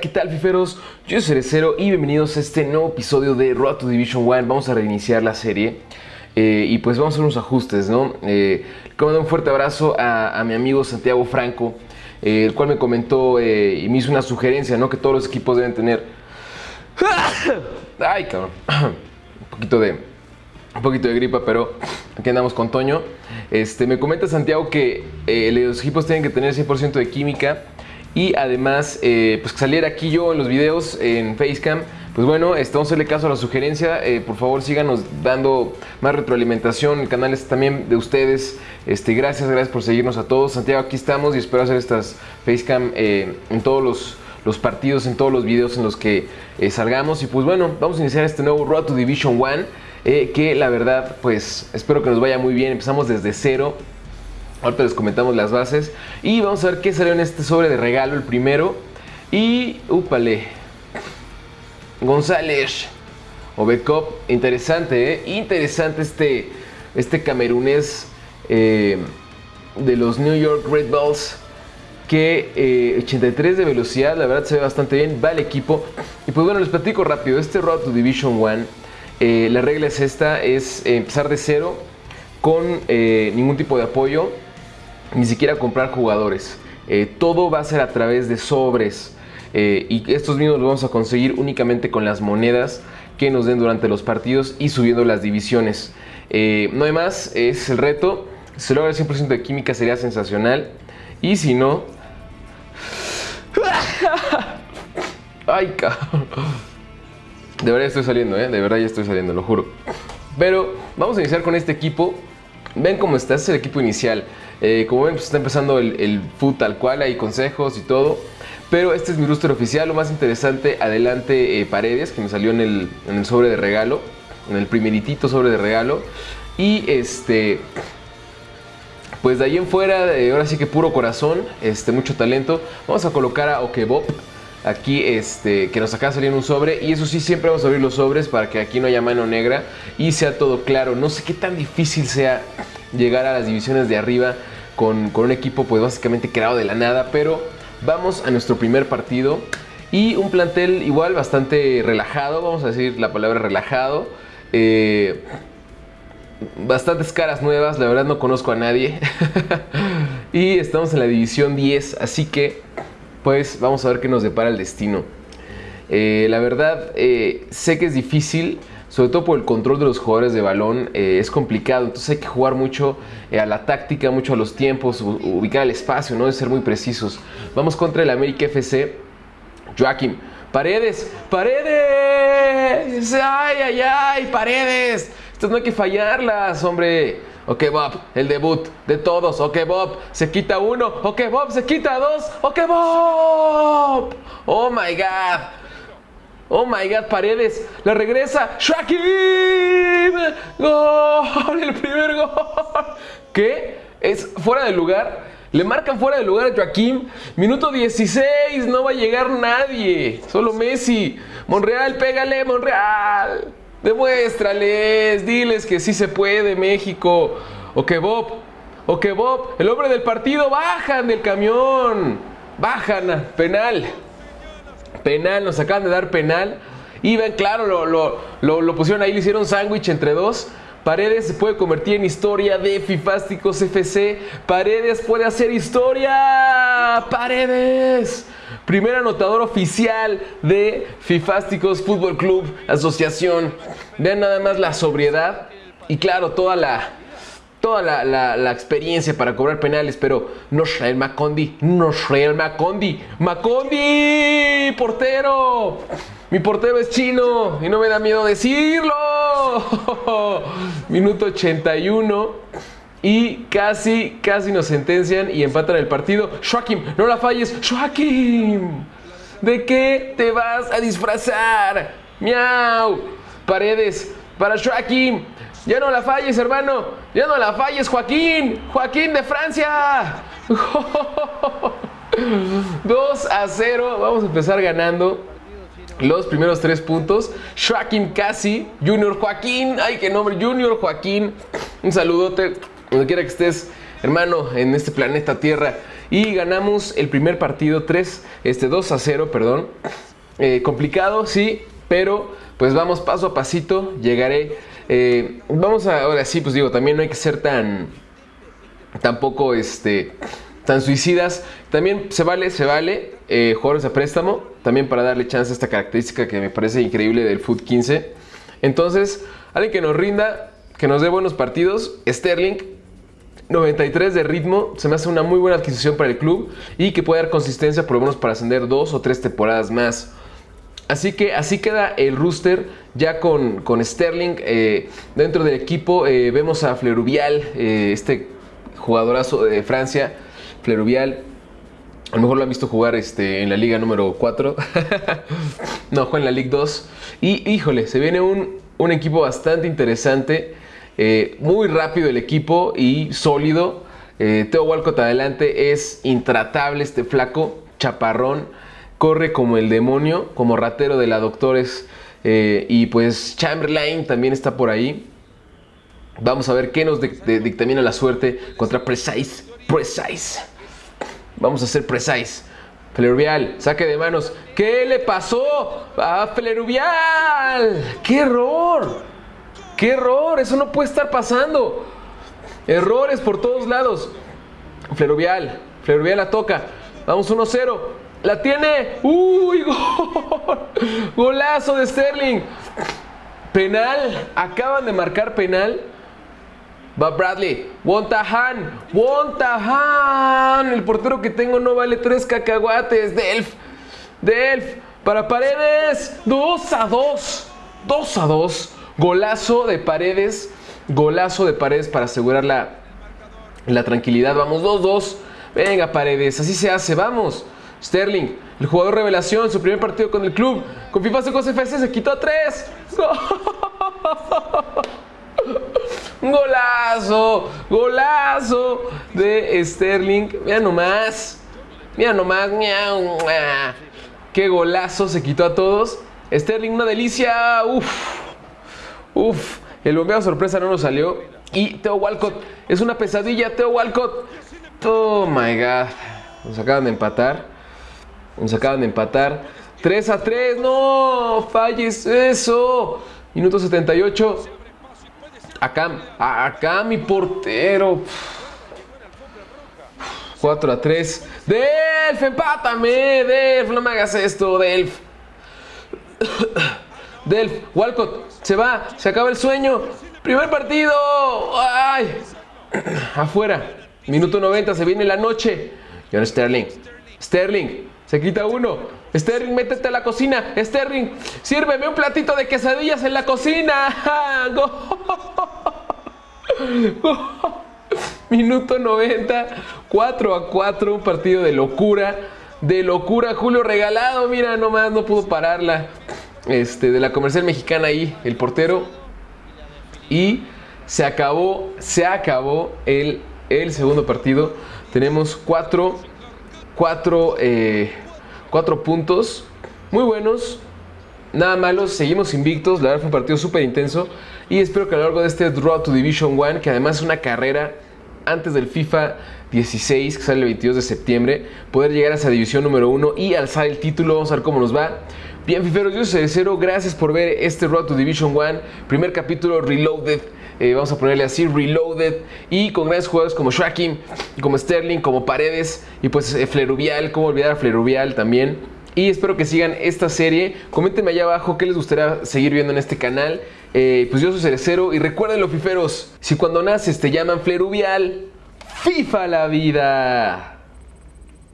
¿qué tal, fiferos? Yo soy Cerecero y bienvenidos a este nuevo episodio de Road to Division 1. Vamos a reiniciar la serie eh, y pues vamos a hacer unos ajustes, ¿no? Eh, como un fuerte abrazo a, mi amigo Santiago Franco, eh, el cual me comentó eh, y me hizo una sugerencia, ¿no? Que todos los equipos deben tener. ¡Ay, cabrón! un poquito de. Un poquito de gripa, pero aquí andamos con Toño. Este, me comenta Santiago que los equipos tienen que tener 100% de química y además, eh, pues que saliera aquí yo en los videos en Facecam. Pues bueno, vamos a hacerle caso a la sugerencia. Eh, por favor, síganos dando más retroalimentación. El canal es también de ustedes. Este, gracias, gracias por seguirnos a todos. Santiago, aquí estamos y espero hacer estas Facecam eh, en todos los, los, partidos, en todos los videos en los que salgamos. Y pues bueno, vamos a iniciar este nuevo Road to Division 1. que la verdad, pues espero que nos vaya muy bien. Empezamos desde cero. Ahorita les comentamos las bases. Y vamos a ver qué salió en este sobre de regalo, el primero. Y, úpale. González. Obedcop, interesante, ¿eh? Interesante este, este camerunés eh, de los New York Red Bulls. Que 83 eh, de velocidad, la verdad se ve bastante bien. Va el equipo. Y pues bueno, les platico rápido. Este Road to Division 1, eh, la regla es esta: es empezar de cero con ningún tipo de apoyo ni siquiera comprar jugadores. Eh, todo va a ser a través de sobres. Eh, y estos mismos los vamos a conseguir únicamente con las monedas que nos den durante los partidos y subiendo las divisiones. Eh, no hay más, es el reto. Si logra el 100% de química sería sensacional. Y si no... Ay, cabrón. De verdad estoy saliendo, ¿eh? De verdad ya estoy saliendo, lo juro. Pero vamos a iniciar con este equipo. Ven cómo está, este es el equipo inicial. Eh, como ven, pues está empezando el, el tal cual, hay consejos y todo. Pero este es mi rooster oficial, lo más interesante, adelante eh, Paredes, que me salió en el, en el, sobre de regalo, en el primeritito sobre de regalo. Y este, pues de ahí en fuera, eh, ahora sí que puro corazón, este, mucho talento. Vamos a colocar a Okebop aquí, este, que nos acaba de salir un sobre. Y eso sí, siempre vamos a abrir los sobres para que aquí no haya mano negra y sea todo claro. No sé qué tan difícil sea llegar a las divisiones de arriba con, un equipo pues básicamente creado de la nada, pero vamos a nuestro primer partido y un plantel igual bastante relajado, vamos a decir la palabra relajado. Eh, bastantes caras nuevas, la verdad no conozco a nadie. y estamos en la división 10, así que pues vamos a ver qué nos depara el destino. Eh, la verdad, eh, sé que es difícil, sobre todo por el control de los jugadores de balón, eh, es complicado. Entonces hay que jugar mucho a la táctica, mucho a los tiempos, ubicar el espacio, ¿no? De ser muy precisos. Vamos contra el América FC. Joaquín. Paredes, paredes. Ay, ay, ay, paredes. Estas no hay que fallarlas, hombre. Ok, Bob, el debut de todos. Ok, Bob, se quita uno. Ok, Bob, se quita dos. Ok, Bob. Oh my God. Oh my god, Paredes. La regresa. Shaquille. Gol. El primer gol. ¿Qué? Es fuera de lugar. Le marcan fuera de lugar a Joaquín. Minuto 16. No va a llegar nadie. Solo Messi. Monreal, pégale, Monreal. Demuéstrales. Diles que sí se puede, México. Ok, Bob. Ok, Bob. El hombre del partido. Bajan del camión. Bajan. Penal penal, nos acaban de dar penal. Y ven, claro, lo, lo, pusieron ahí, le hicieron sándwich entre dos. Paredes se puede convertir en historia de Fifásticos FC. Paredes puede hacer historia. Paredes. Primer anotador oficial de Fifásticos Fútbol Club Asociación. Vean nada más la sobriedad y claro, toda la, toda la, experiencia para cobrar penales, pero no Shrael Macondi, no Shrael Macondi, Macondi, portero. Mi portero es chino y no me da miedo decirlo. Minuto 81 y casi, casi nos sentencian y empatan el partido. Joaquim, no la falles. Joaquim, ¿de qué te vas a disfrazar? Miau. Paredes para Joaquim. Ya no la falles, hermano. Ya no la falles, Joaquín. Joaquín de Francia. 2 a 0. Vamos a empezar ganando los primeros tres puntos. Joaquín Casi, Junior Joaquín. Ay, qué nombre. Junior Joaquín. Un saludote. Donde quiera que estés hermano, en este planeta Tierra. Y ganamos el primer partido 3, este 2 a 0, perdón. Eh, complicado, sí, pero pues vamos paso a pasito, llegaré. Eh, vamos a, ahora sí, pues digo, también no hay que ser tan, tampoco este, tan suicidas. También se vale, se vale eh, jugadores a préstamo, también para darle chance a esta característica que me parece increíble del Foot 15. Entonces, alguien que nos rinda, que nos dé buenos partidos, Sterling, 93 de ritmo, se me hace una muy buena adquisición para el club y que puede dar consistencia por lo menos para ascender dos o tres temporadas más. Así que así queda el rooster ya con, con Sterling eh, dentro del equipo. Eh, vemos a Fleruvial, eh, este jugadorazo de Francia, Fleruvial. A lo mejor lo han visto jugar este, en la liga número 4. no, juega en la Liga 2. Y híjole, se viene un, un equipo bastante interesante. Muy rápido el equipo y sólido. Teo Walcott adelante es intratable este flaco, chaparrón corre como el demonio, como ratero de la Doctores. Eh, y pues Chamberlain también está por ahí. Vamos a ver qué nos dictamina la suerte contra Precise. Precise. Vamos a hacer Precise. Fleruvial, saque de manos. ¿Qué le pasó a Fleruvial? ¡Qué error! ¡Qué error! Eso no puede estar pasando. Errores por todos lados. Fleruvial, Fleruvial la toca. Vamos 1-0. La tiene. ¡Uy! Gol. Golazo de Sterling. Penal. Acaban de marcar penal. Va Bradley. Wontahan. Wontahan. El portero que tengo no vale tres cacahuates. Delf. Delf. Para Paredes. 2 a 2. 2 a 2. Golazo de Paredes. Golazo de Paredes para asegurar la, la tranquilidad. Vamos 2-2. Venga, Paredes. Así se hace. Vamos. Sterling, el jugador revelación, su primer partido con el club. Con FIFA Secos FC se quitó tres. Golazo, golazo de Sterling. Mira nomás. Mira nomás. Qué golazo se quitó a todos. Sterling, una delicia. Uf. Uf. El bombeo sorpresa no nos salió. Y Teo Walcott. Es una pesadilla, Teo Walcott. Oh my god. Nos acaban de empatar. Nos acaban de empatar. 3 a 3. No, falles eso. Minuto 78. Acá, acá mi portero. 4 a 3. Delf, empátame. Delf, no me hagas esto, Delf. Delf, Walcott, se va, se acaba el sueño. Primer partido. Ay. Afuera. Minuto 90, se viene la noche. John Sterling. Sterling, se quita uno. Sterling, métete a la cocina. Sterling, sírveme un platito de quesadillas en la cocina. Minuto 90, 4 a 4, un partido de locura. De locura, Julio regalado, mira, nomás no pudo pararla. Este, de la comercial mexicana ahí, el portero. Y se acabó, se acabó el, el segundo partido. Tenemos 4 cuatro, eh, cuatro puntos muy buenos, nada malos, seguimos invictos, la verdad fue un partido súper intenso y espero que a lo largo de este Draw to Division 1, que además es una carrera antes del FIFA 16 que sale el 22 de septiembre, poder llegar a esa división número 1 y alzar el título, vamos a ver cómo nos va. Bien, fiferos, yo soy Cero, gracias por ver este Road to Division 1, primer capítulo Reloaded. Eh, vamos a ponerle así, Reloaded, y con grandes jugadores como Shrakim, como Sterling, como Paredes, y pues eh, Fleruvial, cómo olvidar a Fleruvial también. Y espero que sigan esta serie. Coméntenme allá abajo qué les gustaría seguir viendo en este canal. Eh, pues yo soy Cerecero y recuerden los fiferos, si cuando naces te llaman Fleruvial, FIFA la vida.